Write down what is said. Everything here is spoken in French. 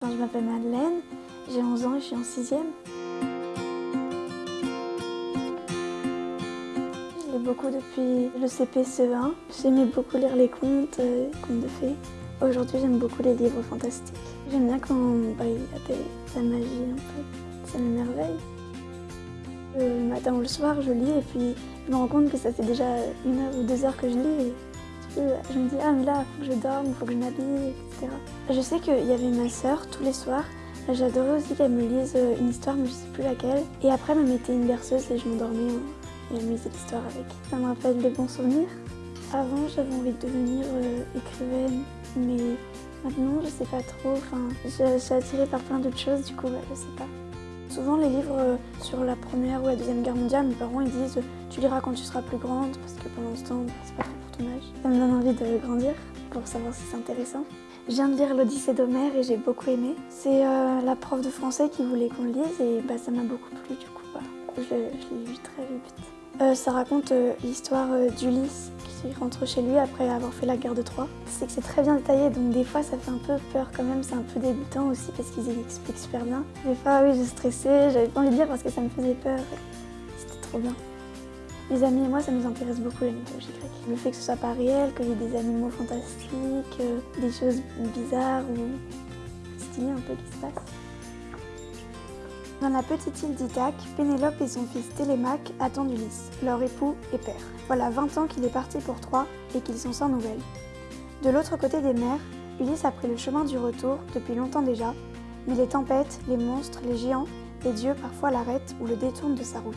Je m'appelle Madeleine, j'ai 11 ans et je suis en 6e. Je beaucoup depuis le CP-CE1. J'aimais beaucoup lire les contes, euh, les contes de fées. Aujourd'hui, j'aime beaucoup les livres fantastiques. J'aime bien quand bah, il y a de la magie un peu, ça m'émerveille. Le matin ou le soir, je lis et puis je me rends compte que ça fait déjà une heure ou deux heures que je lis. Je me dis, ah mais là, faut que je dorme, faut que je m'habille, etc. Je sais qu'il y avait ma sœur tous les soirs. J'adorais aussi qu'elle me lise euh, une histoire, mais je sais plus laquelle. Et après, elle me mettait une berceuse et je m'endormais et elle me lisait l'histoire avec. Ça me rappelle des bons souvenirs. Avant, j'avais envie de devenir euh, écrivaine, mais maintenant, je sais pas trop. Enfin, je, suis attirée par plein d'autres choses, du coup, bah, je sais pas. Souvent, les livres euh, sur la Première ou la Deuxième Guerre mondiale, mes parents ils disent tu liras quand tu seras plus grande, parce que pendant ce temps, c'est pas Ça me donne envie de grandir pour savoir si c'est intéressant. Je viens de lire l'Odyssée d'Homère et j'ai beaucoup aimé. C'est euh, la prof de français qui voulait qu'on le lise et bah, ça m'a beaucoup plu du coup. Bah, je l'ai lu très vite. Euh, ça raconte l'histoire d'Ulysse qui rentre chez lui après avoir fait la guerre de Troie. C'est que c'est très bien détaillé, donc des fois ça fait un peu peur quand même, c'est un peu débutant aussi parce qu'ils expliquent super bien. Des fois oui, j'ai stressé, j'avais pas envie de lire parce que ça me faisait peur. C'était trop bien. Les amis et moi, ça nous intéresse beaucoup la mythologie grecque. Le fait que ce soit pas réel, qu'il y ait des animaux fantastiques, euh, des choses bizarres ou stylées un peu qui se passent. Dans la petite île d'Ithaque, Pénélope et son fils Télémaque attendent Ulysse, leur époux et père. Voilà 20 ans qu'il est parti pour Troie et qu'ils sont sans nouvelles. De l'autre côté des mers, Ulysse a pris le chemin du retour depuis longtemps déjà, mais les tempêtes, les monstres, les géants, les dieux parfois l'arrêtent ou le détournent de sa route.